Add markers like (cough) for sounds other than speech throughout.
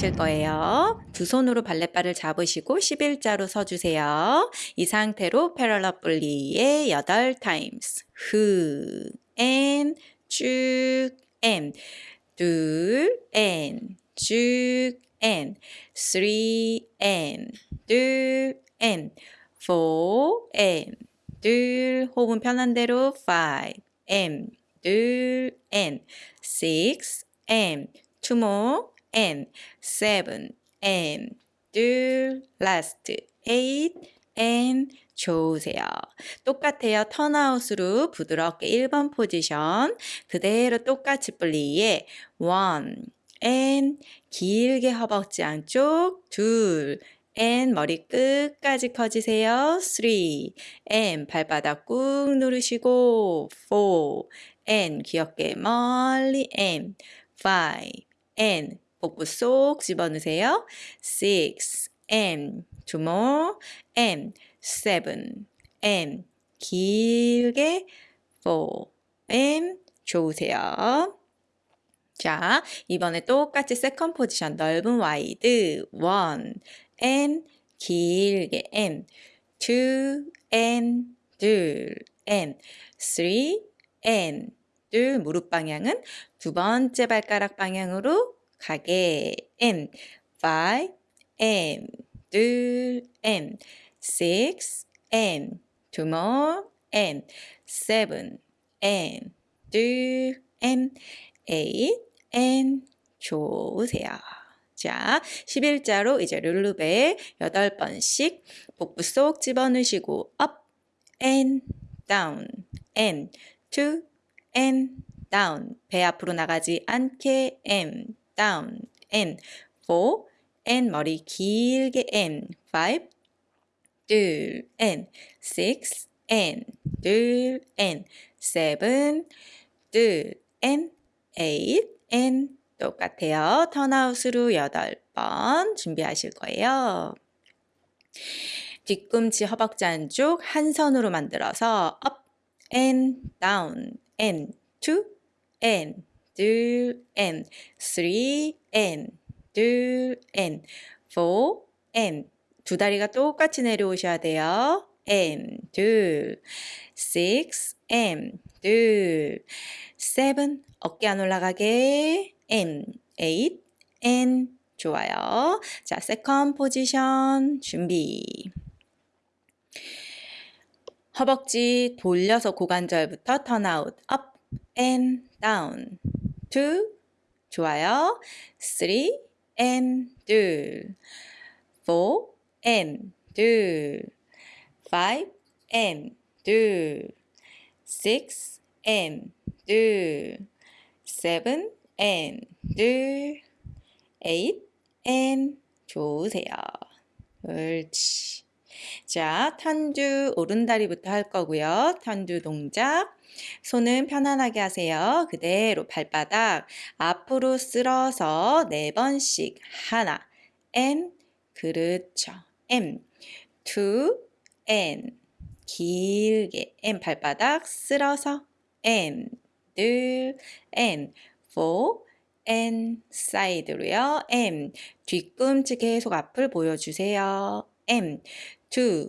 하실 거예요. 두 손으로 발레바를 잡으시고 11자로 서주세요. 이 상태로 parallel plié 8 times. 흐, 앤, 쭉, 앤. 둘, 앤, 쭉, 앤. three, 앤. 둘, 앤. four, 앤. 둘, 호흡은 편한 대로 five, 앤. 둘, 앤. six, and. two and seven and 둘 last eight and 좋으세요. 똑같아요. turnout으로 부드럽게 1번 포지션 그대로 똑같이 plié one and 길게 허벅지 안쪽 둘 and 머리 끝까지 커지세요. three and 발바닥 꾹 누르시고 four and 귀엽게 멀리 and five and 복부 쏙 집어넣으세요. six, and, two more, and, seven, and, 길게, four, and, 좋으세요. 자, 이번에 똑같이 세컨 포지션 넓은 와이드, one, and, 길게, and, two, and, 둘, and, three, and, 둘, 무릎 방향은 두 번째 발가락 방향으로 가게 M five M 둘 M six M two more M seven M 둘 M eight M 좋으세요. 자, 11자로 이제 룰루베 8번씩 복부 쏙 집어넣으시고 up and down and two and down 배 앞으로 나가지 않게 and down, and, four, and 머리 길게 and, five, 둘, and, six, and, 둘, and, seven, 둘, and, eight, and 똑같아요. 턴아웃으로 여덟 번 준비하실 거예요. 뒤꿈치 허벅지 안쪽 한 선으로 만들어서 up and down and two and 둘, and, three, and, 둘, and. 두 다리가 똑같이 내려오셔야 돼요. and, 둘, six, 둘, seven, 어깨 안 올라가게, and, eight, and. 좋아요. 자, 세컨 포지션 준비. 허벅지 돌려서 고관절부터 턴아웃, up and down. two, 좋아요. three, and 둘. four, and 둘. five, and 둘. six, and 둘. seven, and 둘. eight, and 좋으세요. 옳지. 자, 탄두 오른다리부터 할 거고요. 탄두 동작. 손은 편안하게 하세요. 그대로 발바닥 앞으로 쓸어서 네 번씩 하나 N 그렇죠. M two N 길게 M 발바닥 쓸어서 N 둘 N four N 사이드로요. M 뒤꿈치 계속 앞을 보여주세요. M two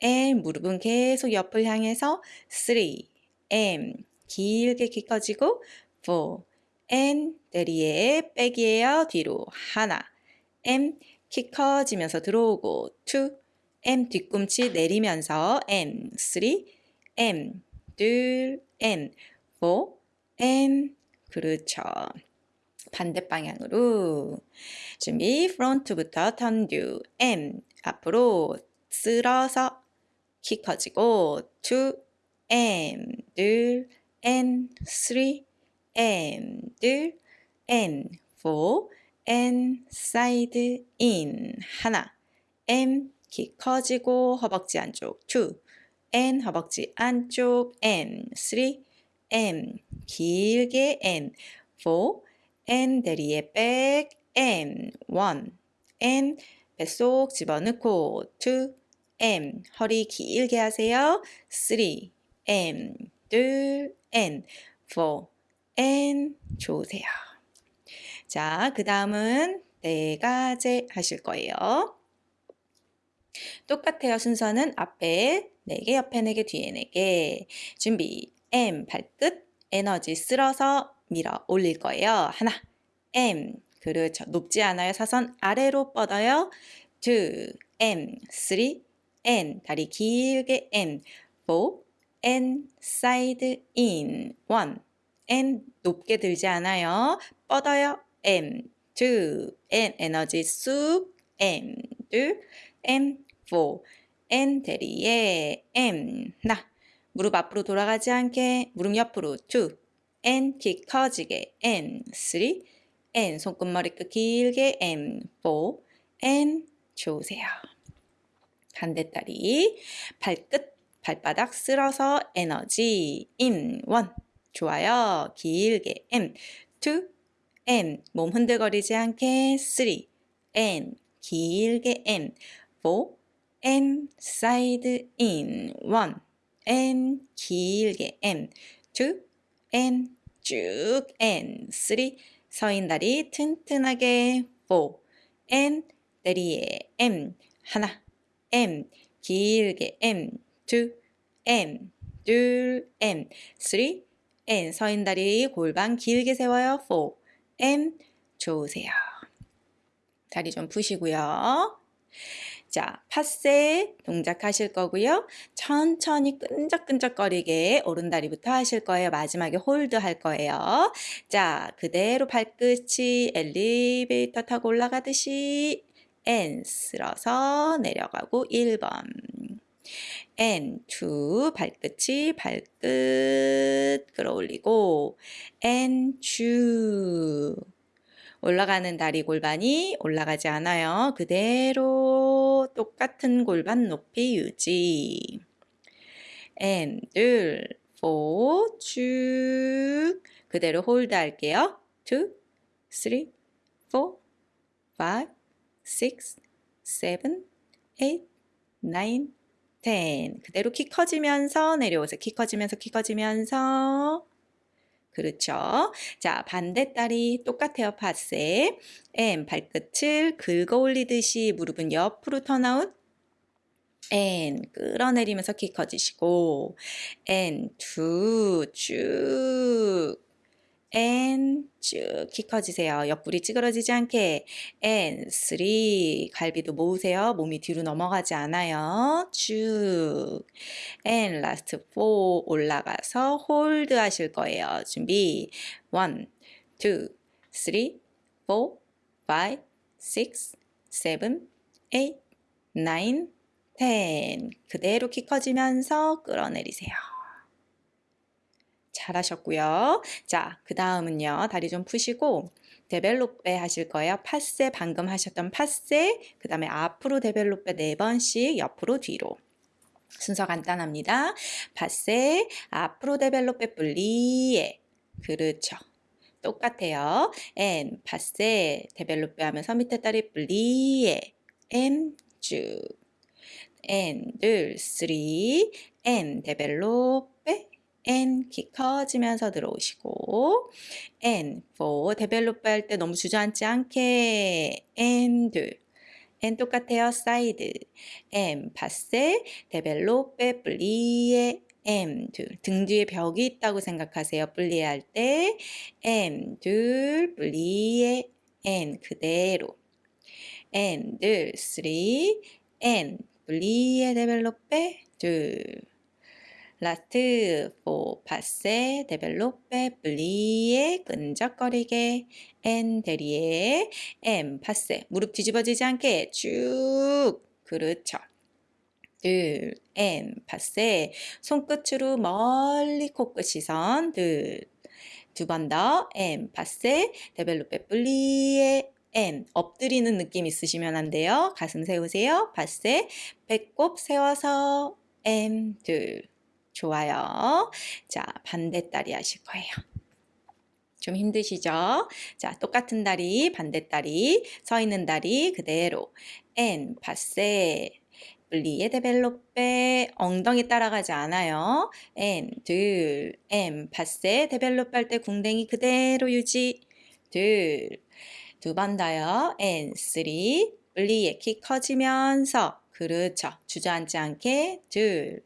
N 무릎은 계속 옆을 향해서 three M 길게 키 커지고 four N 내리에 백이에요 뒤로 하나. M 키 커지면서 들어오고 two M 뒤꿈치 내리면서 N three M 둘 N four N 그렇죠. 반대 방향으로. 준비 프론트부터 턴듀 M 앞으로 쓸어서 키 커지고 2m 늘 n 3m 늘 n 4 n 사이드 인 하나. M 키 커지고 허벅지 안쪽. 2 n 허벅지 안쪽. M 3 m 길게 n. 4 n 대리에 백 m 1 n 뱃속 집어넣고 2 M 허리 길게 하세요. 3 M 둘 N 4 N 좋으세요. 자, 그 다음은 네 가지 하실 거예요. 똑같아요. 순서는 앞에 4개, 옆에 4개, 뒤에 4개. 준비. M 발끝 에너지 쓸어서 밀어 올릴 거예요. 하나. M 그렇죠. 높지 않아요. 사선 아래로 뻗어요. 2. M 3. N 다리 길게 N 4. N 사이드 인 1. N 높게 들지 않아요. 뻗어요. M 2. N 에너지 쑥 M 둘 M 4. N 대리에 M 나 무릎 앞으로 돌아가지 않게 무릎 옆으로 2 N 키 커지게 N 3 N 손끝머리 끝 길게 N 4 and 좋으세요. 반대다리 발끝 발바닥 쓸어서 에너지 인 원. 좋아요. 길게. and 2 and 몸 흔들거리지 않게. 3 and 길게. and 4 and side and. one. and 길게. and 2 and 쭉. and 3 서 있는 다리 튼튼하게. 4 N 내리에. M 하나 M. 길게 M. 2 M. 둘 M. 3 N 서인 다리 골반 길게 세워요. 4 M. 좋으세요. 다리 좀 푸시고요. 자, passé 동작 하실 거고요. 천천히 끈적끈적거리게 오른다리부터 하실 거예요. 마지막에 hold 할 거예요. 자, 그대로 발끝이 엘리베이터 타고 올라가듯이 N 쓸어서 내려가고 1번 N 2 발끝이 발끝 끌어올리고 N 2 올라가는 다리 골반이 올라가지 않아요. 그대로 똑같은 골반 높이 유지. and 둘, four, 쭉 그대로 hold 할게요. two, three, four, five, six, seven, eight, nine, ten 그대로 키 커지면서 내려오세요. 키 커지면서 키 커지면서 그렇죠. 자, 반대다리 똑같아요. 파세. M 발끝을 긁어 올리듯이 무릎은 옆으로 turnout. and 끌어내리면서 키 커지시고 N 두쭉 N 쭉키 커지세요. 옆구리 찌그러지지 않게 and 3 갈비도 모으세요. 몸이 뒤로 넘어가지 않아요. 쭉 and last 4 올라가서 hold 하실 거예요. 준비 1 2 3 4 5 6 7 8 9 10 그대로 키 커지면서 끌어내리세요. 잘하셨고요. 자, 그 다음은요. 다리 좀 푸시고 développé 하실 거예요. passé 방금 하셨던 passé 그 다음에 앞으로 développé 네 번씩 옆으로 뒤로 순서 간단합니다. passé 앞으로 développé plié 그렇죠. 똑같아요. and passé développé 하면서 밑에 다리 플리에 엠쭉 엔 둘, 쓰리 엔 데벨롭베 N 키 커지면서 들어오시고 and 4 développé 할 때 너무 주저앉지 않게. 둘. N 똑같아요. 사이드 M 파세 데벨롭에 플리에. M 둘등 뒤에 벽이 있다고 생각하세요. plié 할 때. and 둘 plié. and 그대로. and 둘3 and plié développé 둘 last, four, passé, développé, plié, 끈적거리게, and, derrière, and, passé, 무릎 뒤집어지지 않게 쭉, 그렇죠. 둘, and, passé, 손끝으로 멀리 코끝 시선, 둘, 두 번 더, 엠, 파세, 데벨로페, 블리에, 엔, 엎드리는 느낌 있으시면 안 돼요. 가슴 세우세요. 파세, 배꼽 세워서, 엠, 둘, 좋아요. 자, 반대다리 하실 거예요. 좀 힘드시죠? 자, 똑같은 다리, 반대다리, 서 있는 다리 그대로. and, passé, plié développé, 엉덩이 따라가지 않아요. and, 둘, and, passé, développé 할 때 궁뎅이 그대로 유지. 둘, 두번 더요. and three. plié 키 커지면서 그렇죠. 주저앉지 않게 둘.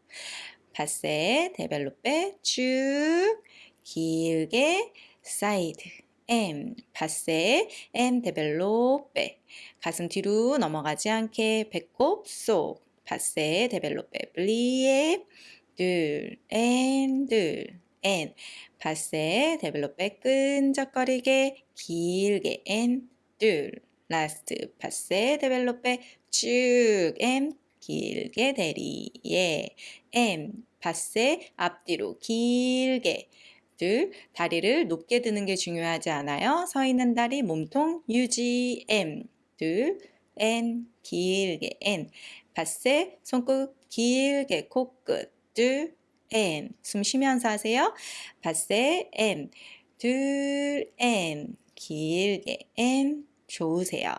passé développé 쭉 길게 사이드 and passé and développé. 가슴 뒤로 넘어가지 않게 배꼽 속 passé développé. plié. 둘 and 둘 and. passé développé 끈적거리게 길게. and 둘. last passé développé 쭉. and 길게 derrière and passé 앞뒤로 길게 둘 다리를 높게 드는 게 중요하지 않아요. 서 있는 다리 몸통 유지 M 둘 N 길게 N 파세 손끝 길게 코끝 둘 N 숨 쉬면서 하세요. 파세 M 둘 N 길게 N 좋으세요.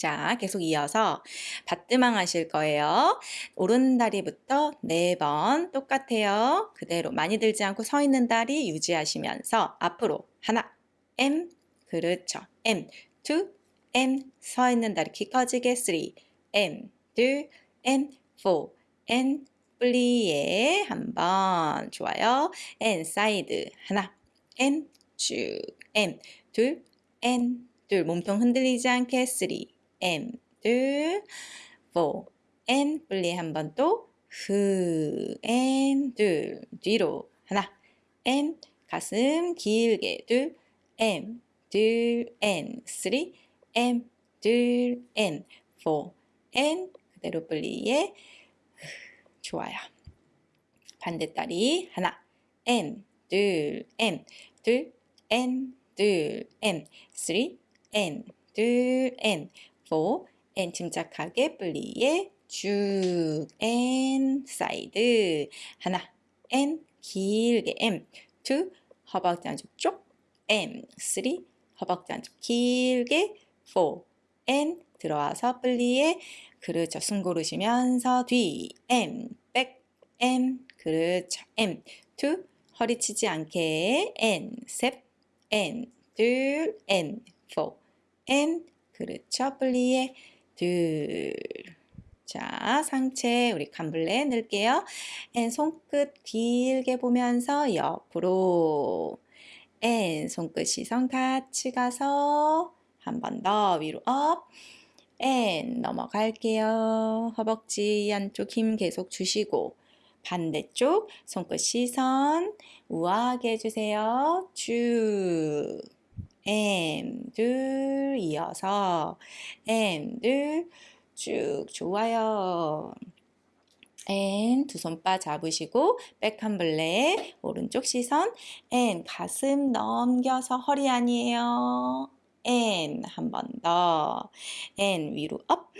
자, 계속 이어서 받드망 하실 거예요. 오른 다리부터 네 번 똑같아요. 그대로 많이 들지 않고 서 있는 다리 유지하시면서 앞으로 하나, and, 그렇죠. and, two, and, 서 있는 다리 키 커지게 three, and, 둘, and, four, and, plié 한번 좋아요. and, side 하나, and, 쭉, and, 둘, and, 둘 몸통 흔들리지 않게 3 M 둘4 N. 분리 한번 또후 N 둘 뒤로 하나. N. 가슴 길게 둘 M 둘 N. 3 M 둘 N. 4 N. 그대로 분리에 좋아요. 반대다리 하나. N 둘 M 둘 N 둘 M. 3 and 둘 and 4 and 침착하게 plié 쭉 and side 하나 and 길게 and. 2 허벅지 안쪽 쪽. M. 3 허벅지 안쪽 길게. 4 and 들어와서 plié 그렇죠 숨 고르시면서 뒤. M. 백 M. 그렇죠 M. 2 허리 치지 않게. and. 셋 and. 둘. and. 4 and 그렇죠. plié 둘. 자, 상체 우리 cambré 넣을게요. and 손끝 길게 보면서 옆으로 and 손끝 시선 같이 가서 한 번 더 위로 up and 넘어갈게요. 허벅지 안쪽 힘 계속 주시고 반대쪽 손끝 시선 우아하게 해주세요. 쭉 둘 이어서 and 둘 쭉 좋아요. and 두 손 바 잡으시고 back cambré 오른쪽 시선 and 가슴 넘겨서 허리 아니에요. and 한번 더. and 위로 up.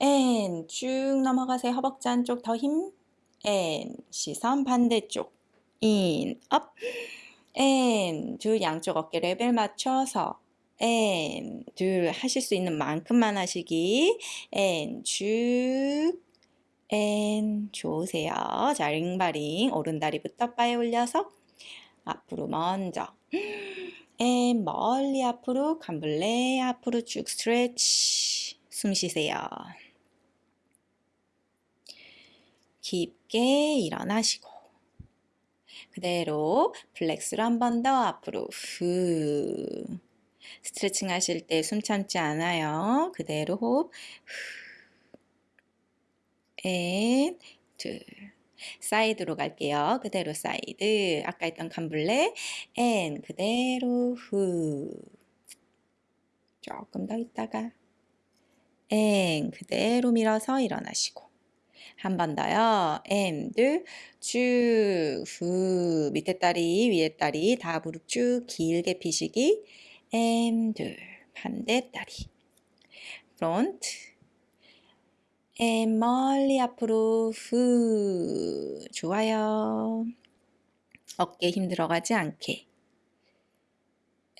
and 쭉 넘어가세요. 허벅지 안쪽 더 힘. and 시선 반대쪽. and up. and 둘 양쪽 어깨 레벨 맞춰서 and 둘 하실 수 있는 만큼만 하시기 and 쭉 and 좋으세요. 자 limbering 오른다리부터 바에 올려서 앞으로 먼저 and 멀리 앞으로 cambré 앞으로 쭉 stretch 숨 쉬세요. 깊게 일어나시고 그대로 flex로 한 번 더 앞으로 후. 스트레칭 하실 때 숨 참지 않아요. 그대로 호흡. and, 둘 사이드로 갈게요. 그대로 사이드. 아까 했던 cambré. and 그대로 후. 조금 더 있다가. and 그대로 밀어서 일어나시고 한 번 더요. 둘, 쭉, 후, 밑에 다리, 위에 다리 다 무릎 쭉 길게 피시기. 둘, 반대 다리. front. and 멀리 앞으로, 후. 좋아요. 어깨 힘 들어가지 않게.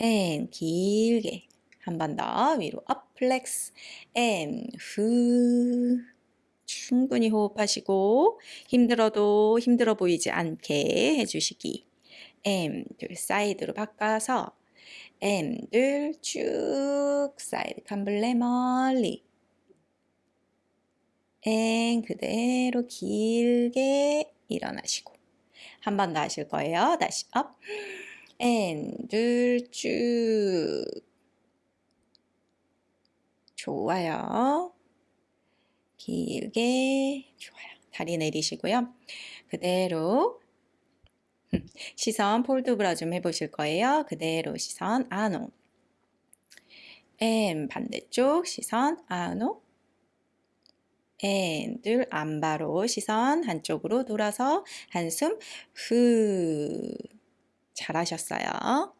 and 길게. 한 번 더 위로 업 플렉스. M 후. 충분히 호흡하시고 힘들어도 힘들어 보이지 않게 해주시기. and 둘 사이드로 바꿔서 and 둘 쭉 사이드 cambré 멀리 and 그대로 길게 일어나시고 한 번 더 하실 거예요. 다시 up and 둘 쭉 좋아요. 길게 좋아요. 다리 내리시고요. 그대로 (laughs) 시선 port de bras 좀 해보실 거예요. 그대로 시선 en haut M 반대쪽 시선 아노 N둘 안바로 시선 한쪽으로 돌아서 한숨 후 잘하셨어요.